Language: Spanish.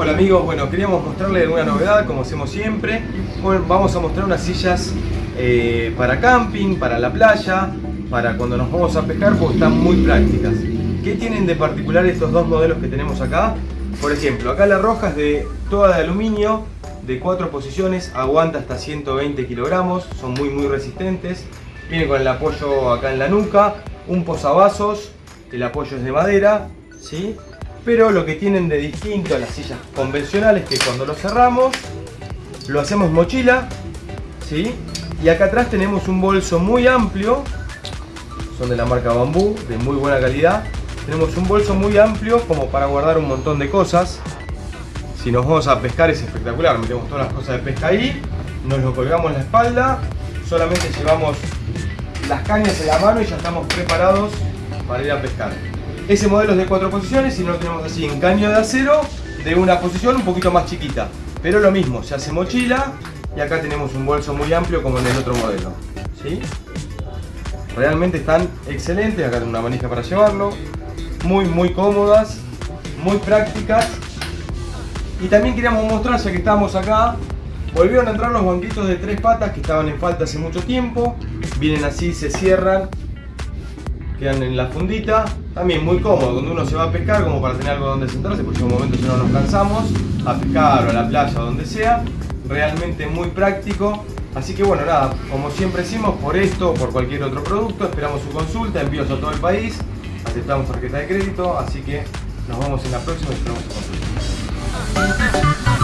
Hola amigos, bueno, queríamos mostrarles alguna novedad, como hacemos siempre. Vamos a mostrar unas sillas eh, para camping, para la playa, para cuando nos vamos a pescar, porque están muy prácticas. ¿Qué tienen de particular estos dos modelos que tenemos acá? Por ejemplo, acá la roja es de toda de aluminio, de cuatro posiciones, aguanta hasta 120 kilogramos, son muy muy resistentes. Viene con el apoyo acá en la nuca, un posavasos, el apoyo es de madera, ¿sí? Pero lo que tienen de distinto a las sillas convencionales es que cuando lo cerramos lo hacemos mochila ¿sí? y acá atrás tenemos un bolso muy amplio. Son de la marca Bambú, de muy buena calidad. Tenemos un bolso muy amplio como para guardar un montón de cosas. Si nos vamos a pescar es espectacular. Metemos todas las cosas de pesca ahí nos lo colgamos en la espalda solamente llevamos las cañas en la mano y ya estamos preparados para ir a pescar ese modelo es de cuatro posiciones y no lo tenemos así en caño de acero de una posición un poquito más chiquita. Pero lo mismo, se hace mochila y acá tenemos un bolso muy amplio como en el otro modelo. ¿sí? Realmente están excelentes, acá tengo una manija para llevarlo. Muy, muy cómodas, muy prácticas. Y también queríamos mostrar, ya que estamos acá, volvieron a entrar los banquitos de tres patas que estaban en falta hace mucho tiempo. Vienen así, se cierran quedan en la fundita. También muy cómodo cuando uno se va a pescar, como para tener algo donde sentarse, porque en un momento si no nos cansamos, a pescar o a la playa o donde sea. Realmente muy práctico. Así que bueno, nada, como siempre decimos, por esto o por cualquier otro producto, esperamos su consulta, envíos a todo el país, aceptamos tarjeta de crédito, así que nos vemos en la próxima y esperamos su consulta.